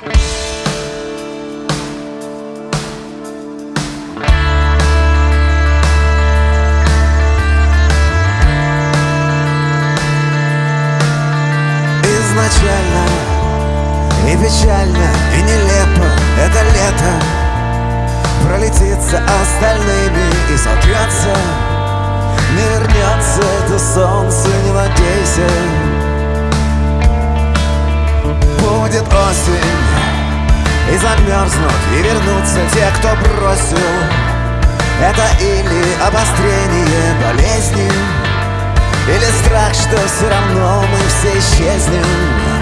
Изначально и печально, и нелепо это лето. Пролетит за остальными и сотрется Не вернется это солнце, не надейся. Будет осень И замерзнут, и вернутся те, кто бросил Это или обострение болезни. Или страх, что все равно мы все исчезнем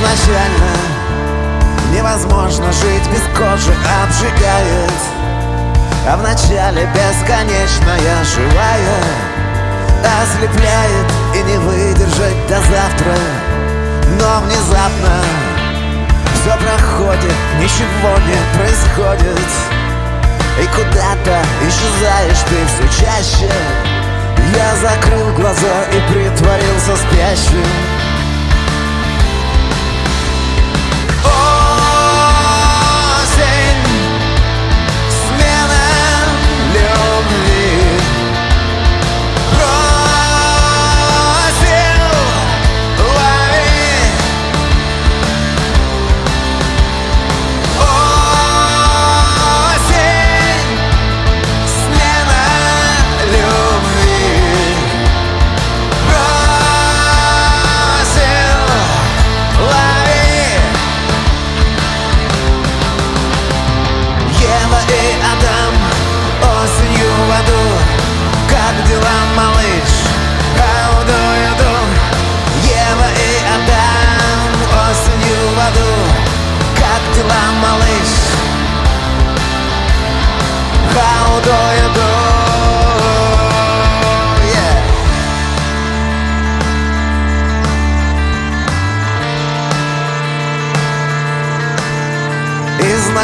изначально. Невозможно жить без кожи, обжигает. А вначале бесконечная живая. Ослепляет и не выдержать до завтра. Но внезапно все проходит, ничего не происходит. И куда-то исчезаешь ты все чаще. Я закрыл глаза и притворился спящим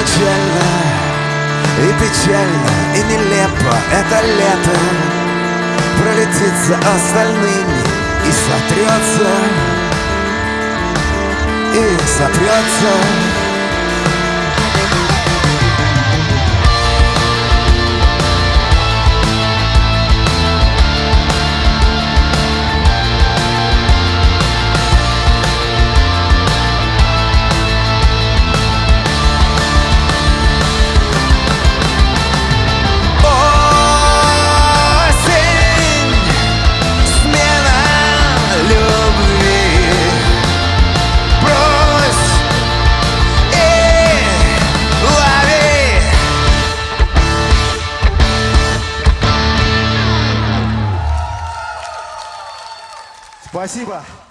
Изначально и печально, и нелепо это лето Пролетит за остальными и сотрется И сотрется Спасибо.